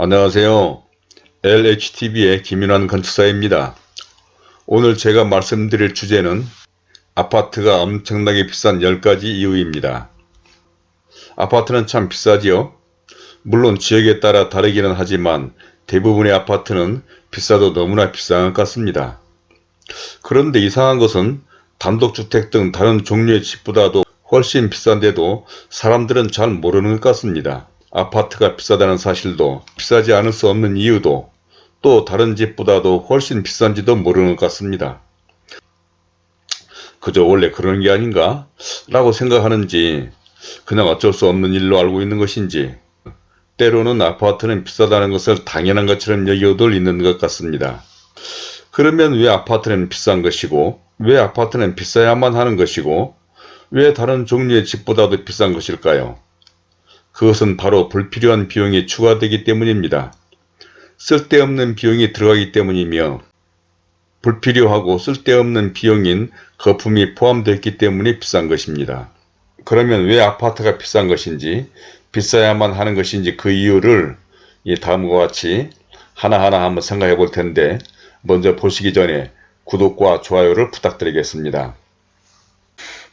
안녕하세요. LHTV의 김윤환 건축사입니다. 오늘 제가 말씀드릴 주제는 아파트가 엄청나게 비싼 10가지 이유입니다. 아파트는 참 비싸지요? 물론 지역에 따라 다르기는 하지만 대부분의 아파트는 비싸도 너무나 비싼 것 같습니다. 그런데 이상한 것은 단독주택 등 다른 종류의 집보다도 훨씬 비싼데도 사람들은 잘 모르는 것 같습니다. 아파트가 비싸다는 사실도 비싸지 않을 수 없는 이유도 또 다른 집보다도 훨씬 비싼지도 모르는 것 같습니다. 그저 원래 그런 게 아닌가? 라고 생각하는지 그냥 어쩔 수 없는 일로 알고 있는 것인지 때로는 아파트는 비싸다는 것을 당연한 것처럼 여겨들 있는 것 같습니다. 그러면 왜 아파트는 비싼 것이고 왜 아파트는 비싸야만 하는 것이고 왜 다른 종류의 집보다도 비싼 것일까요? 그것은 바로 불필요한 비용이 추가되기 때문입니다. 쓸데없는 비용이 들어가기 때문이며 불필요하고 쓸데없는 비용인 거품이 포함되어 있기 때문에 비싼 것입니다. 그러면 왜 아파트가 비싼 것인지 비싸야만 하는 것인지 그 이유를 이 다음과 같이 하나하나 한번 생각해 볼 텐데 먼저 보시기 전에 구독과 좋아요를 부탁드리겠습니다.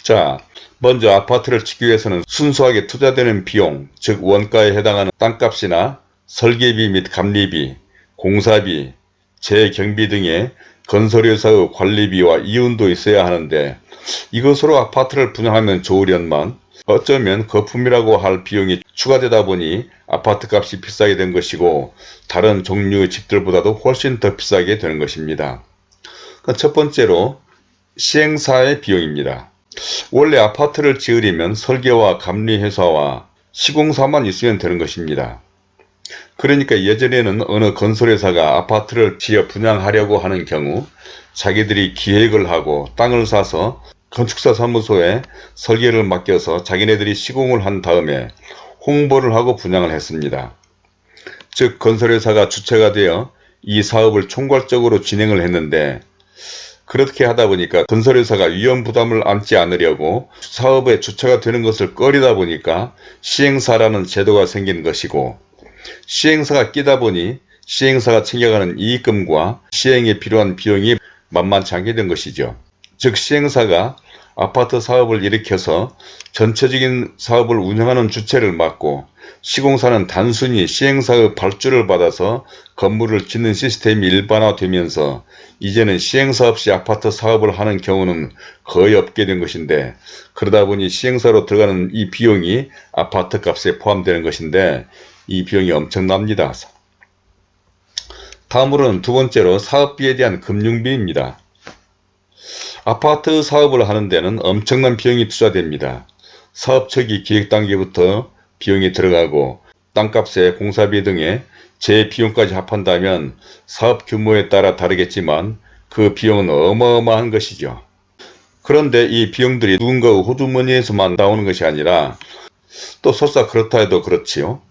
자, 먼저 아파트를 짓기 위해서는 순수하게 투자되는 비용, 즉 원가에 해당하는 땅값이나 설계비 및 감리비, 공사비, 재경비 등의 건설회사의 관리비와 이윤도 있어야 하는데 이것으로 아파트를 분양하면 좋으련만 어쩌면 거품이라고 할 비용이 추가되다 보니 아파트 값이 비싸게 된 것이고 다른 종류의 집들보다도 훨씬 더 비싸게 되는 것입니다. 첫 번째로 시행사의 비용입니다. 원래 아파트를 지으려면 설계와 감리회사와 시공사만 있으면 되는 것입니다. 그러니까 예전에는 어느 건설회사가 아파트를 지어 분양하려고 하는 경우 자기들이 기획을 하고 땅을 사서 건축사 사무소에 설계를 맡겨서 자기네들이 시공을 한 다음에 홍보를 하고 분양을 했습니다. 즉 건설회사가 주체가 되어 이 사업을 총괄적으로 진행을 했는데 그렇게 하다 보니까 건설회사가 위험 부담을 안지 않으려고 사업의 주체가 되는 것을 꺼리다 보니까 시행사라는 제도가 생긴 것이고 시행사가 끼다 보니 시행사가 챙겨가는 이익금과 시행에 필요한 비용이 만만치 않게 된 것이죠. 즉 시행사가 아파트 사업을 일으켜서 전체적인 사업을 운영하는 주체를 맡고 시공사는 단순히 시행사의 발주를 받아서 건물을 짓는 시스템이 일반화되면서 이제는 시행사 없이 아파트 사업을 하는 경우는 거의 없게 된 것인데 그러다 보니 시행사로 들어가는 이 비용이 아파트 값에 포함되는 것인데 이 비용이 엄청납니다. 다음으로는 두 번째로 사업비에 대한 금융비입니다. 아파트 사업을 하는 데는 엄청난 비용이 투자됩니다. 사업 초기 기획 단계부터 비용이 들어가고 땅값에 공사비 등의 재비용까지 합한다면 사업 규모에 따라 다르겠지만 그 비용은 어마어마한 것이죠. 그런데 이 비용들이 누군가의 호주머니에서만 나오는 것이 아니라 또 설사 그렇다 해도 그렇지요.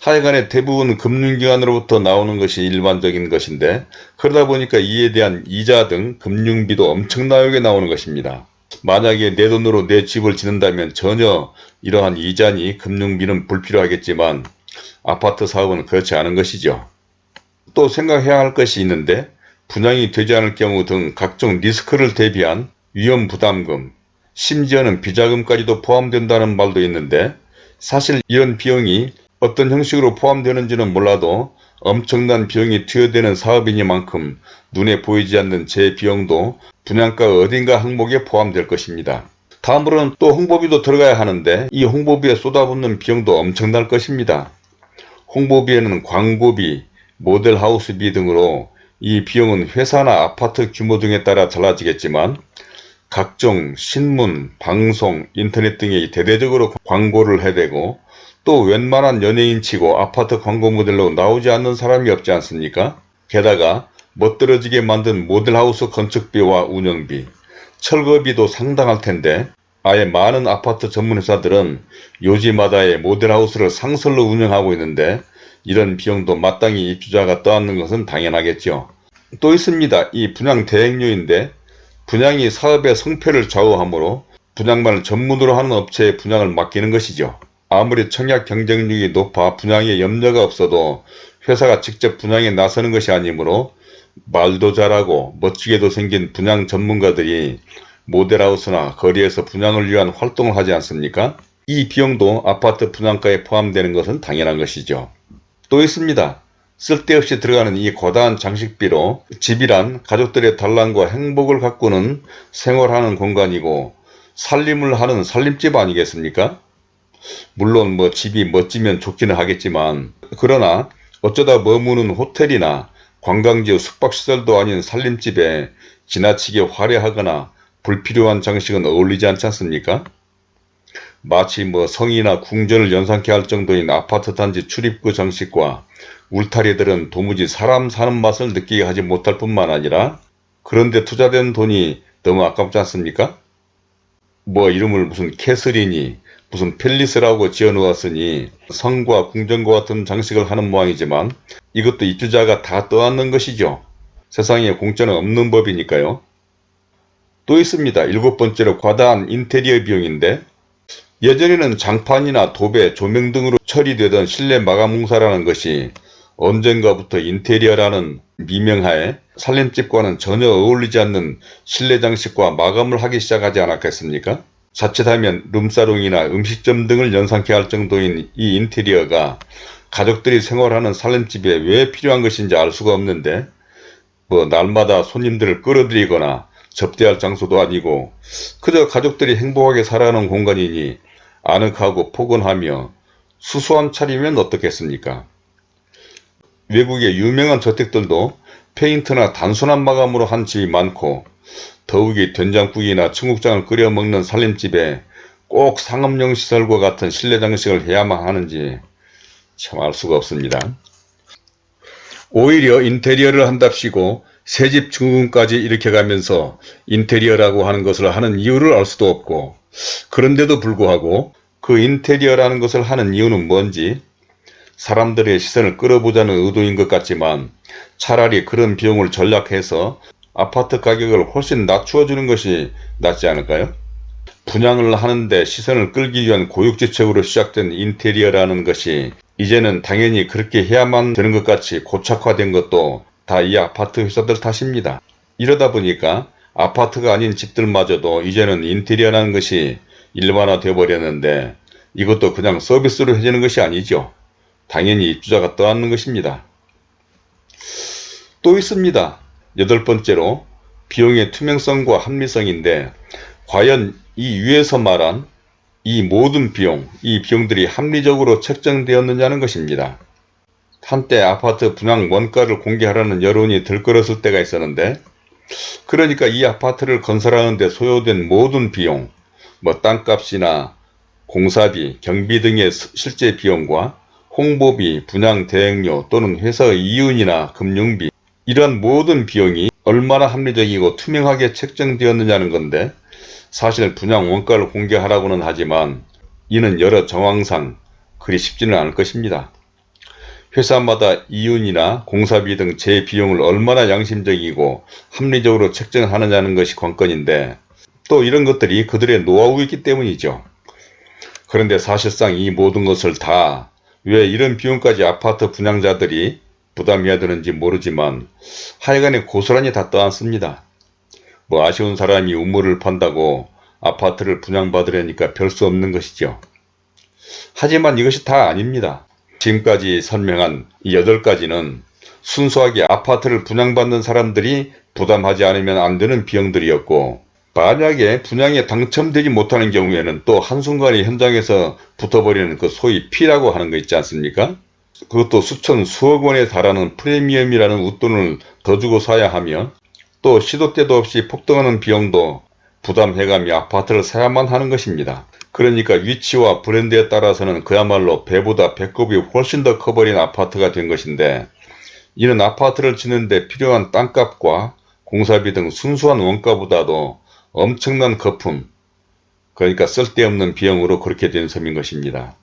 하여간에 대부분 금융기관으로부터 나오는 것이 일반적인 것인데 그러다 보니까 이에 대한 이자 등 금융비도 엄청나게 나오는 것입니다. 만약에 내 돈으로 내 집을 짓는다면 전혀 이러한 이자니 금융비는 불필요하겠지만 아파트 사업은 그렇지 않은 것이죠. 또 생각해야 할 것이 있는데 분양이 되지 않을 경우 등 각종 리스크를 대비한 위험부담금, 심지어는 비자금까지도 포함된다는 말도 있는데 사실 이런 비용이 어떤 형식으로 포함되는지는 몰라도 엄청난 비용이 투여되는 사업이니만큼 눈에 보이지 않는 제 비용도 분양가 어딘가 항목에 포함될 것입니다. 다음으로는 또 홍보비도 들어가야 하는데 이 홍보비에 쏟아붓는 비용도 엄청날 것입니다. 홍보비에는 광고비, 모델하우스비 등으로 이 비용은 회사나 아파트 규모 등에 따라 달라지겠지만 각종 신문, 방송, 인터넷 등에 대대적으로 광고를 해대고 또 웬만한 연예인치고 아파트 광고 모델로 나오지 않는 사람이 없지 않습니까? 게다가 멋들어지게 만든 모델하우스 건축비와 운영비, 철거비도 상당할 텐데 아예 많은 아파트 전문회사들은 요지마다의 모델하우스를 상설로 운영하고 있는데 이런 비용도 마땅히 입주자가 떠안는 것은 당연하겠죠. 또 있습니다. 이 분양 대행료인데 분양이 사업의 성패를 좌우하므로 분양만을 전문으로 하는 업체에 분양을 맡기는 것이죠. 아무리 청약 경쟁력이 높아 분양에 염려가 없어도 회사가 직접 분양에 나서는 것이 아니므로 말도 잘하고 멋지게도 생긴 분양 전문가들이 모델하우스나 거리에서 분양을 위한 활동을 하지 않습니까? 이 비용도 아파트 분양가에 포함되는 것은 당연한 것이죠. 또 있습니다. 쓸데없이 들어가는 이 거다한 장식비로 집이란 가족들의 단란과 행복을 가꾸는 생활하는 공간이고 살림을 하는 살림집 아니겠습니까? 물론 뭐 집이 멋지면 좋기는 하겠지만 그러나 어쩌다 머무는 호텔이나 관광지 숙박시설도 아닌 살림집에 지나치게 화려하거나 불필요한 장식은 어울리지 않지 않습니까? 마치 뭐 성이나 궁전을 연상케 할 정도인 아파트 단지 출입구 장식과 울타리들은 도무지 사람 사는 맛을 느끼게 하지 못할 뿐만 아니라 그런데 투자된 돈이 너무 아깝지 않습니까? 뭐 이름을 무슨 캐슬이니 무슨 팰리스라고 지어 놓았으니 성과 궁전과 같은 장식을 하는 모양이지만 이것도 입주자가 다 떠안는 것이죠. 세상에 공짜는 없는 법이니까요. 또 있습니다. 일곱 번째로 과다한 인테리어 비용인데 예전에는 장판이나 도배, 조명 등으로 처리되던 실내 마감 공사라는 것이 언젠가부터 인테리어라는 미명하에 살림집과는 전혀 어울리지 않는 실내 장식과 마감을 하기 시작하지 않았겠습니까? 자칫하면 룸사롱이나 음식점 등을 연상케 할 정도인 이 인테리어가 가족들이 생활하는 살림집에 왜 필요한 것인지 알 수가 없는데 뭐 날마다 손님들을 끌어들이거나 접대할 장소도 아니고 그저 가족들이 행복하게 살아가는 공간이니 아늑하고 포근하며 수수한 차리면 어떻겠습니까? 외국의 유명한 저택들도 페인트나 단순한 마감으로 한 집이 많고 더욱이 된장국이나 청국장을 끓여 먹는 살림집에 꼭 상업용 시설과 같은 실내 장식을 해야만 하는지 참 알 수가 없습니다. 오히려 인테리어를 한답시고 새집 증후군까지 일으켜가면서 인테리어라고 하는 것을 하는 이유를 알 수도 없고 그런데도 불구하고 그 인테리어라는 것을 하는 이유는 뭔지 사람들의 시선을 끌어보자는 의도인 것 같지만 차라리 그런 비용을 전략해서 아파트 가격을 훨씬 낮추어 주는 것이 낫지 않을까요? 분양을 하는데 시선을 끌기 위한 고육지책으로 시작된 인테리어라는 것이 이제는 당연히 그렇게 해야만 되는 것 같이 고착화된 것도 다 이 아파트 회사들 탓입니다. 이러다 보니까 아파트가 아닌 집들마저도 이제는 인테리어라는 것이 일반화 되어 버렸는데 이것도 그냥 서비스로 해주는 것이 아니죠. 당연히 입주자가 떠안는 것입니다. 또 있습니다. 여덟 번째로 비용의 투명성과 합리성인데 과연 이 위에서 말한 이 모든 비용, 이 비용들이 합리적으로 책정되었느냐는 것입니다. 한때 아파트 분양 원가를 공개하라는 여론이 들끓었을 때가 있었는데 그러니까 이 아파트를 건설하는데 소요된 모든 비용, 뭐 땅값이나 공사비, 경비 등의 실제 비용과 홍보비, 분양 대행료 또는 회사의 이윤이나 금융비 이러한 모든 비용이 얼마나 합리적이고 투명하게 책정되었느냐는 건데 사실 분양 원가를 공개하라고는 하지만 이는 여러 정황상 그리 쉽지는 않을 것입니다. 회사마다 이윤이나 공사비 등 재비용을 얼마나 양심적이고 합리적으로 책정하느냐는 것이 관건인데 또 이런 것들이 그들의 노하우이기 때문이죠. 그런데 사실상 이 모든 것을 다 왜 이런 비용까지 아파트 분양자들이 부담해야 되는지 모르지만 하여간에 고스란히 다 떠안습니다. 뭐 아쉬운 사람이 우물을 판다고 아파트를 분양받으려니까 별 수 없는 것이죠. 하지만 이것이 다 아닙니다. 지금까지 설명한 이 8가지는 순수하게 아파트를 분양받는 사람들이 부담하지 않으면 안 되는 비용들이었고 만약에 분양에 당첨되지 못하는 경우에는 또 한순간에 현장에서 붙어버리는 그 소위 피라고 하는 거 있지 않습니까? 그것도 수천 수억 원에 달하는 프리미엄이라는 웃돈을 더 주고 사야 하며 또 시도 때도 없이 폭등하는 비용도 부담해가며 아파트를 사야만 하는 것입니다. 그러니까 위치와 브랜드에 따라서는 그야말로 배보다 배꼽이 훨씬 더 커버린 아파트가 된 것인데 이는 아파트를 짓는데 필요한 땅값과 공사비 등 순수한 원가보다도 엄청난 거품 그러니까 쓸데없는 비용으로 그렇게 된 섬인 것입니다.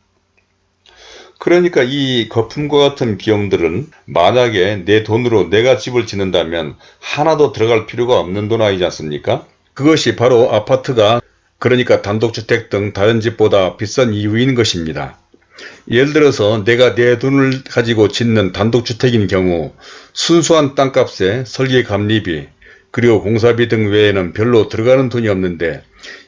그러니까 이 거품과 같은 비용들은 만약에 내 돈으로 내가 집을 짓는다면 하나도 들어갈 필요가 없는 돈 아니지 않습니까? 그것이 바로 아파트가 그러니까 단독주택 등 다른 집보다 비싼 이유인 것입니다. 예를 들어서 내가 내 돈을 가지고 짓는 단독주택인 경우 순수한 땅값에 설계 감리비 그리고 공사비 등 외에는 별로 들어가는 돈이 없는데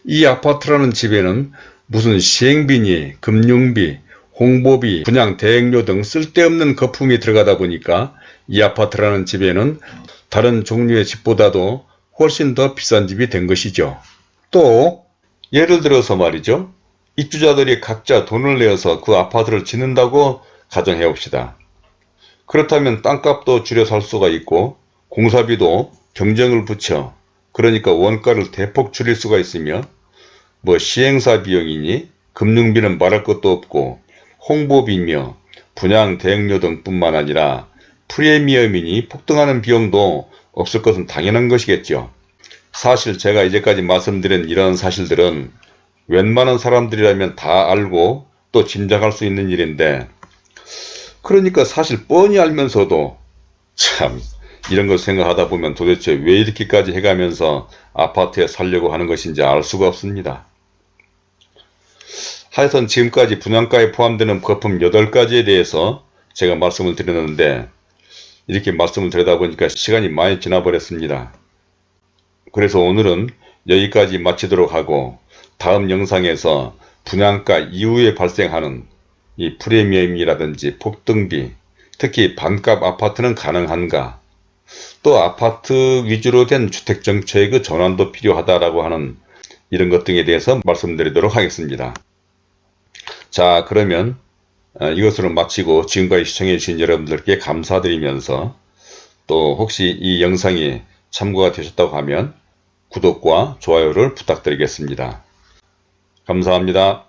이 아파트라는 집에는 무슨 시행비니 금융비 홍보비 분양 대행료 등 쓸데없는 거품이 들어가다 보니까 이 아파트라는 집에는 다른 종류의 집보다도 훨씬 더 비싼 집이 된 것이죠. 또 예를 들어서 말이죠. 입주자들이 각자 돈을 내어서 그 아파트를 짓는다고 가정해 봅시다. 그렇다면 땅값도 줄여 살 수가 있고 공사비도 경쟁을 붙여 그러니까 원가를 대폭 줄일 수가 있으며 뭐 시행사 비용이니 금융비는 말할 것도 없고 홍보비며 분양 대행료 등뿐만 아니라 프리미엄이니 폭등하는 비용도 없을 것은 당연한 것이겠죠. 사실 제가 이제까지 말씀드린 이런 사실들은 웬만한 사람들이라면 다 알고 또 짐작할 수 있는 일인데 그러니까 사실 뻔히 알면서도 참 이런 걸 생각하다 보면 도대체 왜 이렇게까지 해가면서 아파트에 살려고 하는 것인지 알 수가 없습니다. 하여튼 지금까지 분양가에 포함되는 거품 8가지에 대해서 제가 말씀을 드렸는데 이렇게 말씀을 드리다 보니까 시간이 많이 지나버렸습니다. 그래서 오늘은 여기까지 마치도록 하고 다음 영상에서 분양가 이후에 발생하는 이 프리미엄이라든지 폭등비 특히 반값 아파트는 가능한가 또 아파트 위주로 된 주택정책의 전환도 필요하다라고 하는 이런 것 등에 대해서 말씀드리도록 하겠습니다. 자 그러면 어, 이것으로 마치고 지금까지 시청해 주신 여러분들께 감사드리면서 또 혹시 이 영상이 참고가 되셨다고 하면 구독과 좋아요를 부탁드리겠습니다. 감사합니다.